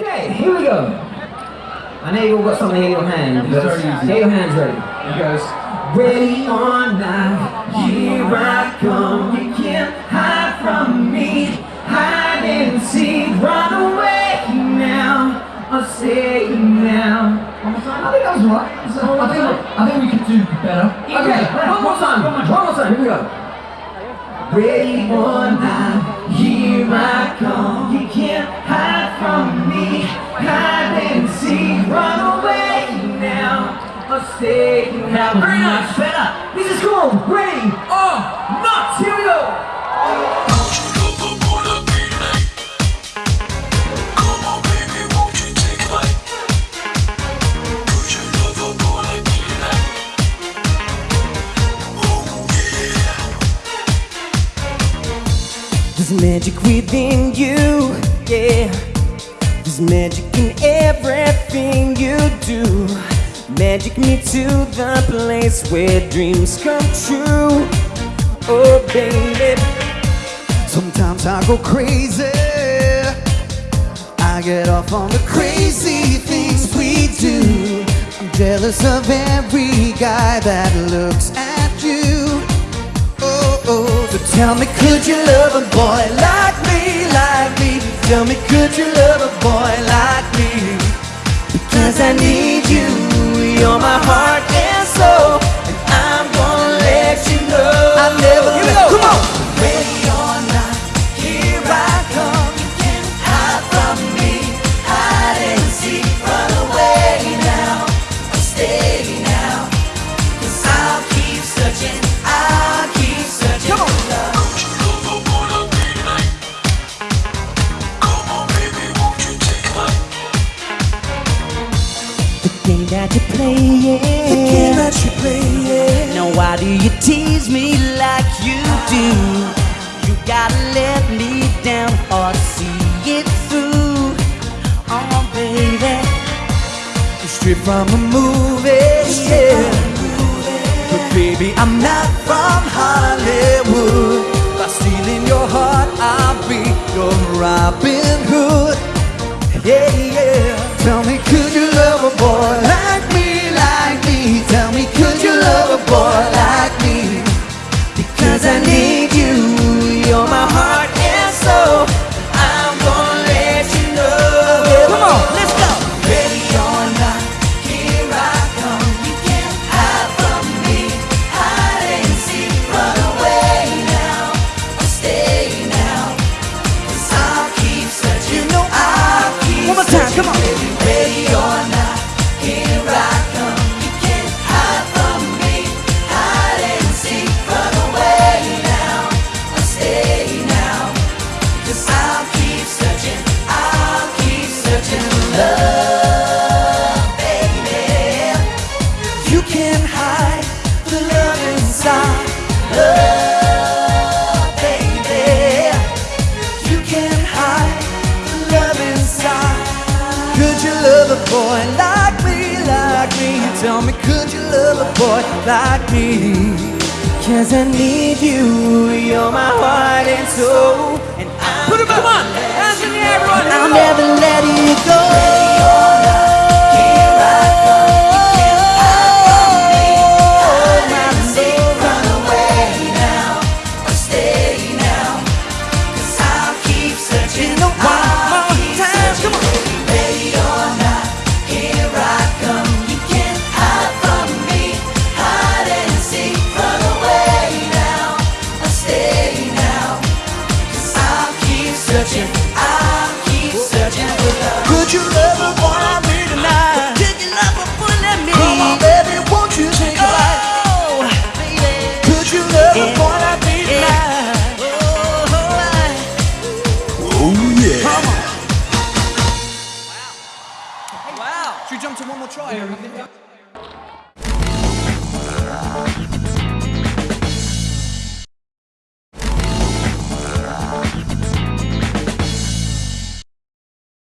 Okay, here we go. I know you all got something in your hand. Get your hands ready. It goes. Ready or not, here I come. You can't hide from me. Hide and seek, run away now. I'll say it now. I think that was right. I think, I think we could do better. Okay, one more time. One more time. Here we go. Ready or not, stay now. Very nice. Better. This is cool. Ready or not? Here we go. There's magic within you, yeah. There's magic in everything you do. Magic me to the place where dreams come true. Oh, baby. Sometimes I go crazy. I get off on the crazy things we do. I'm jealous of every guy that looks at you. Oh, oh. So tell me, could you love a boy like me, like me? Tell me, could you love a boy like me? Because I need you. You're my heart yeah. The game that you play, yeah. Now why do you tease me like you do? You gotta let me down or see it through. Oh baby, Straight from a movie, yeah. But baby, I'm not from Hollywood. By stealing your heart, I'll be your Robin Hood. Yeah, yeah. Tell me, could you love a boy like me? Cause I need you, you're my heart and soul. And I'm Put up, come on. Hands in the air, everyone. I'll never Should we